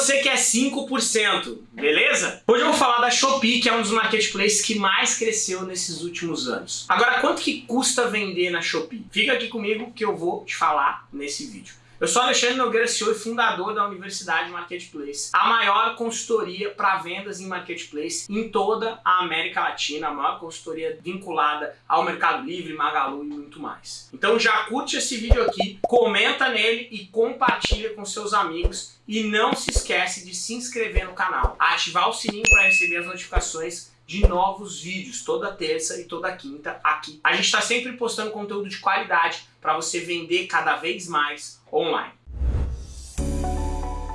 você que é 5%, beleza? Hoje eu vou falar da Shopee, que é um dos marketplaces que mais cresceu nesses últimos anos. Agora, quanto que custa vender na Shopee? Fica aqui comigo que eu vou te falar nesse vídeo. Eu sou Alexandre Nogueira, CEO e fundador da Universidade Marketplace, a maior consultoria para vendas em Marketplace em toda a América Latina, a maior consultoria vinculada ao Mercado Livre, Magalu e muito mais. Então já curte esse vídeo aqui, comenta nele e compartilha com seus amigos e não se esquece de se inscrever no canal, ativar o sininho para receber as notificações de novos vídeos toda terça e toda quinta aqui. A gente está sempre postando conteúdo de qualidade para você vender cada vez mais online.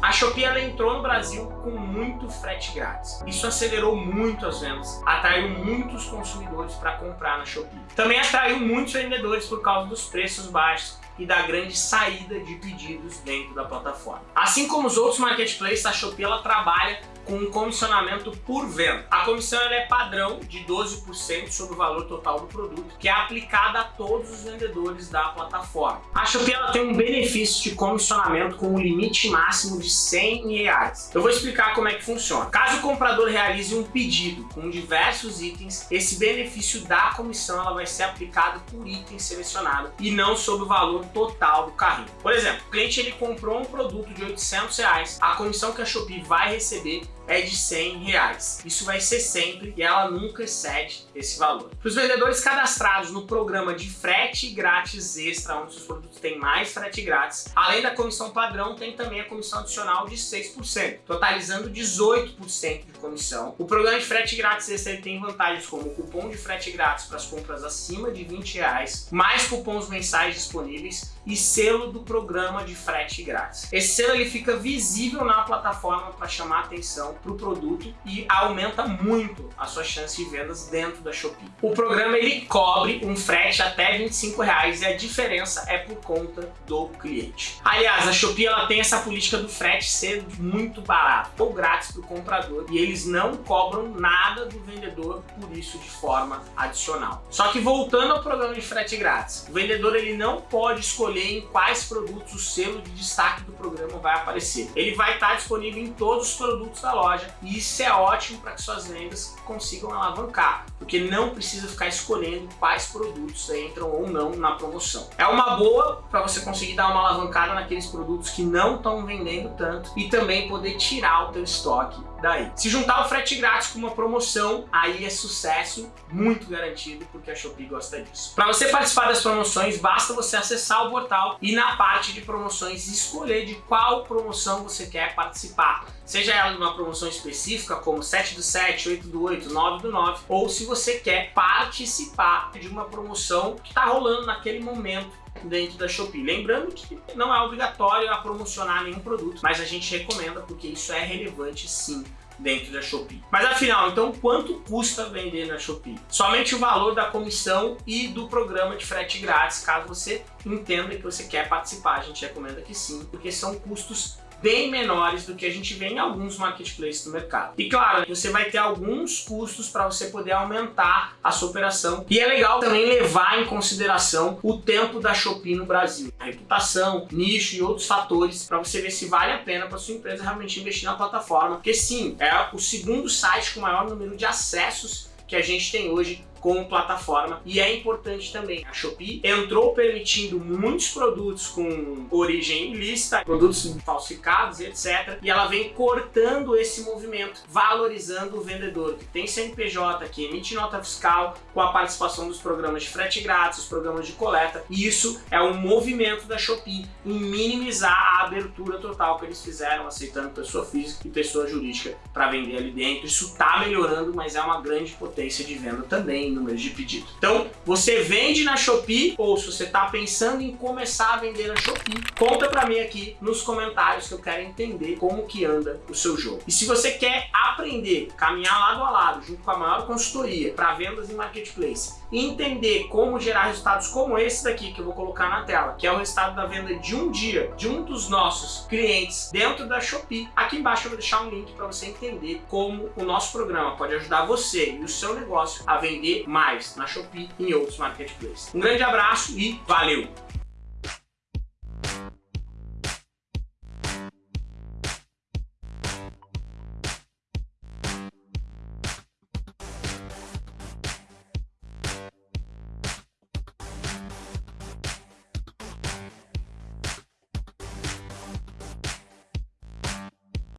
A Shopee ela entrou no Brasil com muito frete grátis. Isso acelerou muito as vendas, atraiu muitos consumidores para comprar na Shopee. Também atraiu muitos vendedores por causa dos preços baixos e da grande saída de pedidos dentro da plataforma. Assim como os outros marketplaces, a Shopee ela trabalha com um comissionamento por venda. A comissão é padrão de 12% sobre o valor total do produto, que é aplicada a todos os vendedores da plataforma. A Shopee ela tem um benefício de comissionamento com um limite máximo de 100 reais. Eu vou explicar como é que funciona. Caso o comprador realize um pedido com diversos itens, esse benefício da comissão ela vai ser aplicado por item selecionado e não sobre o valor total do carrinho. Por exemplo, o cliente ele comprou um produto de 800 reais, a comissão que a Shopee vai receber é de 100 reais. Isso vai ser sempre e ela nunca excede esse valor. Para os vendedores cadastrados no programa de frete grátis extra, onde os produtos têm mais frete grátis, além da comissão padrão, tem também a comissão adicional de 6%, totalizando 18% de comissão. O programa de frete grátis extra tem vantagens como cupom de frete grátis para as compras acima de 20 reais, mais cupons mensais disponíveis e selo do programa de frete grátis. Esse selo ele fica visível na plataforma para chamar atenção para o produto e aumenta muito a sua chance de vendas dentro da Shopee. O programa ele cobre um frete até 25 reais e a diferença é por conta do cliente. Aliás, a Shopee ela tem essa política do frete ser muito barato ou grátis para o comprador e eles não cobram nada do vendedor por isso de forma adicional. Só que voltando ao programa de frete grátis, o vendedor ele não pode escolher escolher em quais produtos o selo de destaque do programa vai aparecer. Ele vai estar disponível em todos os produtos da loja e isso é ótimo para que suas vendas consigam alavancar, porque não precisa ficar escolhendo quais produtos entram ou não na promoção. É uma boa para você conseguir dar uma alavancada naqueles produtos que não estão vendendo tanto e também poder tirar o teu estoque daí. Se juntar o frete grátis com uma promoção, aí é sucesso muito garantido, porque a Shopee gosta disso. Para você participar das promoções, basta você acessar o portal e na parte de promoções escolher de qual promoção você quer participar. Seja ela de uma promoção específica, como 7 do 7, 8 do 8, 9 do 9, ou se você quer participar de uma promoção que está rolando naquele momento dentro da Shopee. Lembrando que não é obrigatório a promocionar nenhum produto, mas a gente recomenda porque isso é relevante sim dentro da Shopee. Mas afinal, então quanto custa vender na Shopee? Somente o valor da comissão e do programa de frete grátis, caso você entenda que você quer participar, a gente recomenda que sim, porque são custos bem menores do que a gente vê em alguns marketplaces do mercado. E claro, você vai ter alguns custos para você poder aumentar a sua operação. E é legal também levar em consideração o tempo da Shopee no Brasil. A reputação, nicho e outros fatores para você ver se vale a pena para sua empresa realmente investir na plataforma. Porque sim, é o segundo site com maior número de acessos que a gente tem hoje como plataforma e é importante também. A Shopee entrou permitindo muitos produtos com origem ilícita, produtos falsificados, etc. E ela vem cortando esse movimento, valorizando o vendedor que tem CNPJ, que emite nota fiscal com a participação dos programas de frete grátis, os programas de coleta. E isso é um movimento da Shopee em minimizar a abertura total que eles fizeram, aceitando pessoa física e pessoa jurídica para vender ali dentro. Isso está melhorando, mas é uma grande potência de venda também números de pedido. Então, você vende na Shopee ou se você está pensando em começar a vender na Shopee, conta para mim aqui nos comentários que eu quero entender como que anda o seu jogo. E se você quer aprender, caminhar lado a lado, junto com a maior consultoria para vendas em marketplace, e entender como gerar resultados como esse daqui que eu vou colocar na tela, que é o resultado da venda de um dia de um dos nossos clientes dentro da Shopee, aqui embaixo eu vou deixar um link para você entender como o nosso programa pode ajudar você e o seu negócio a vender mais na Shopee e em outros marketplaces. Um grande abraço e valeu!